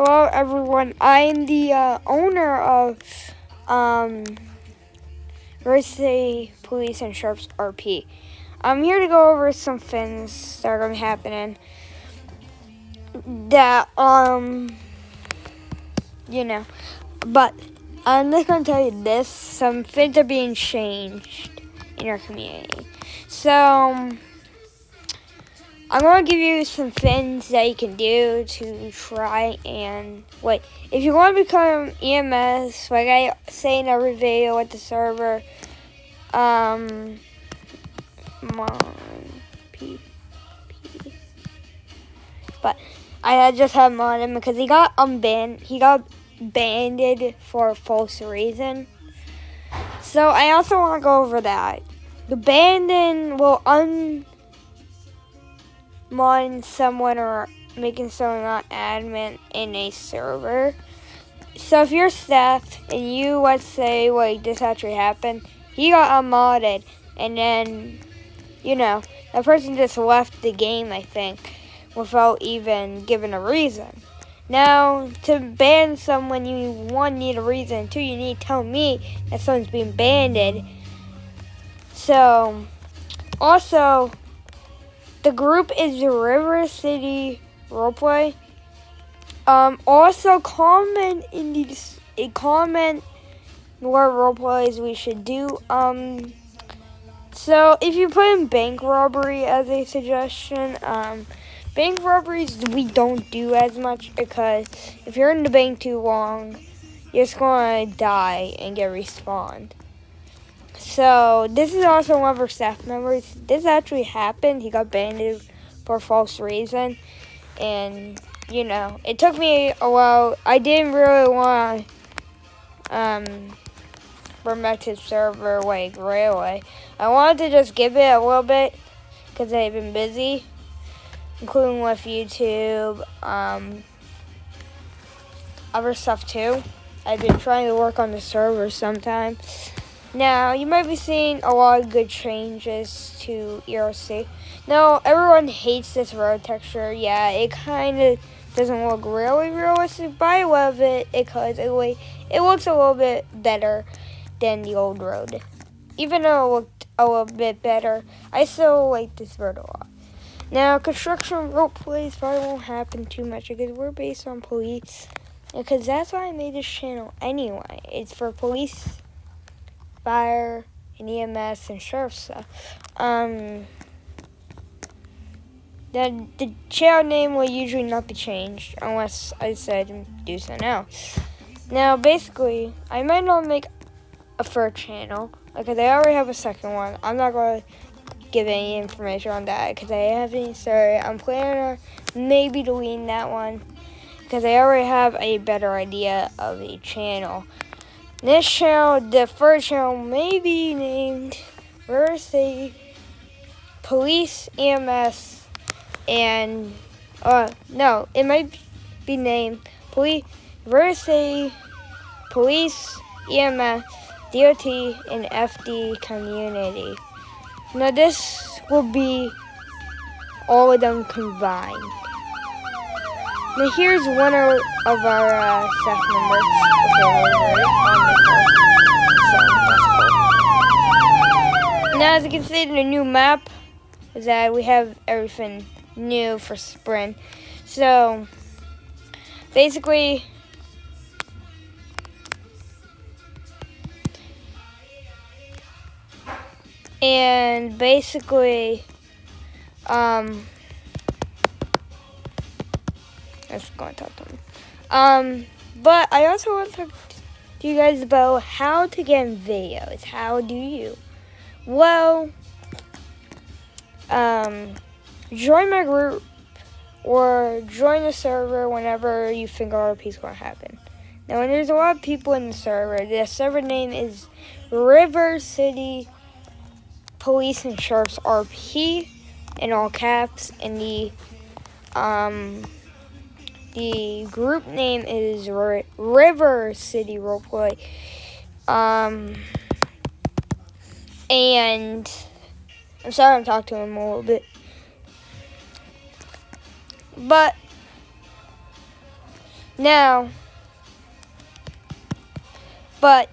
Hello, everyone. I'm the uh, owner of um, City Police and Sheriff's RP. I'm here to go over some things that are going to be happening that, um, you know, but I'm just going to tell you this some things are being changed in our community. So, I'm to give you some things that you can do to try and wait. If you want to become EMS, like I say in every video at the server, um, Mon P, P. But I just have him because he got unbanned. He got banned for a false reason. So I also want to go over that. The banding will un modding someone or making someone not admin in a server. So if you're staff and you let's say like this actually happened, he got unmodded and then you know, the person just left the game I think without even giving a reason. Now, to ban someone, you one need a reason, two you need to tell me that someone's being banned. So, also, the group is River City Roleplay. Um, also comment in these a comment what roleplays we should do. Um, so if you put in bank robbery as a suggestion, um, bank robberies we don't do as much because if you're in the bank too long, you're just gonna die and get respawned. So this is also one of our staff members. This actually happened. He got banned for false reason. And, you know, it took me a while. I didn't really want to um, bring back to server like away. I wanted to just give it a little bit because I've been busy, including with YouTube, um, other stuff too. I've been trying to work on the server sometimes. Now, you might be seeing a lot of good changes to ERC. Now, everyone hates this road texture. Yeah, it kind of doesn't look really realistic, but I love it because it, it looks a little bit better than the old road. Even though it looked a little bit better, I still like this road a lot. Now, construction road plays probably won't happen too much because we're based on police. Because that's why I made this channel anyway. It's for police fire and EMS and sheriff stuff. Um, the, the channel name will usually not be changed unless I said do so now. Now, basically, I might not make a third channel because I already have a second one. I'm not going to give any information on that because I haven't started. I'm planning on maybe deleting that one because I already have a better idea of a channel. This channel, the first channel, may be named River Police EMS and uh no, it might be named Police River Police EMS DOT and FD Community. Now this will be all of them combined. Now here's one of, our uh, staff members. Now, as you can see in the new map, that we have everything new for spring. So, basically, and basically, um, talk to him. Um, but I also want to talk to you guys about how to get videos. How do you? Well, um, join my group or join the server whenever you think RP is going to happen. Now, when there's a lot of people in the server, the server name is River City Police and Sheriff's RP in all caps, and the um the group name is River City Roleplay. Um and I'm sorry I'm talking to him a little bit. But Now, but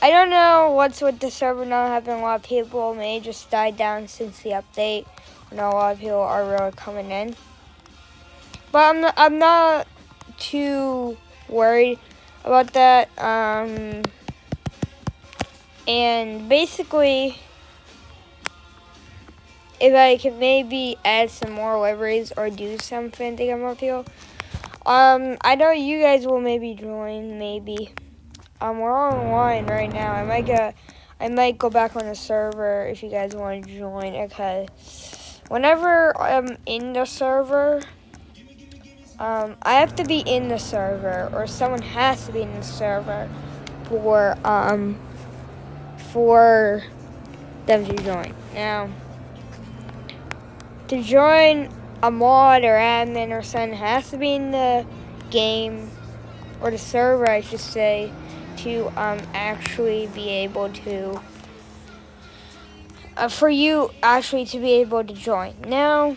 I don't know what's with the server not having a lot of people. may just died down since the update. Not a lot of people are really coming in. But I'm I'm not too worried about that. Um, and basically, if I can maybe add some more liveries or do something to get more people, um, I know you guys will maybe join, maybe. Um, we're online right now. I might go, I might go back on the server if you guys want to join. Okay. Whenever I'm in the server, um, I have to be in the server, or someone has to be in the server for um for them to join. Now, to join a mod or admin or something has to be in the game or the server, I should say to um, actually be able to, uh, for you actually to be able to join. Now,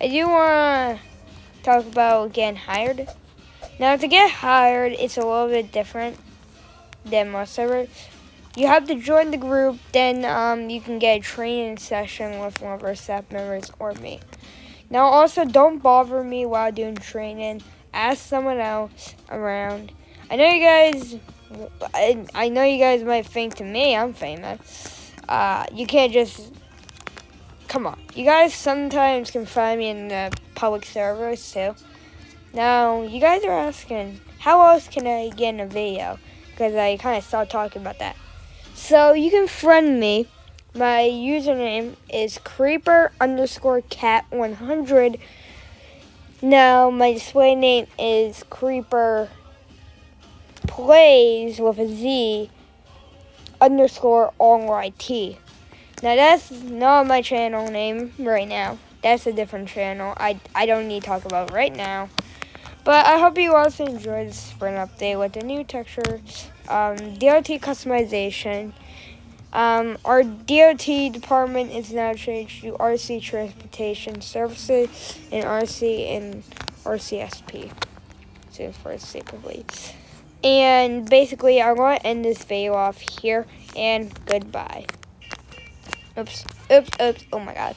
I do want to talk about getting hired. Now, to get hired, it's a little bit different than most servers. You have to join the group, then um, you can get a training session with one of our staff members or me. Now, also, don't bother me while doing training ask someone else around. I know you guys, I, I know you guys might think to me I'm famous. Uh, you can't just, come on. You guys sometimes can find me in the public servers too. Now, you guys are asking, how else can I get in a video? Because I kind of started talking about that. So you can friend me. My username is creeper underscore cat 100 now, my display name is Creeper Plays with a Z underscore RYT. Now, that's not my channel name right now. That's a different channel. I, I don't need to talk about right now. But I hope you also enjoyed the spring update with the new texture, um, DOT customization, um, our DOT department is now changed to RC Transportation Services and RC and RCSP. Stands for Safely. And basically, I'm going to end this video off here, and goodbye. Oops, oops, oops, oh my god.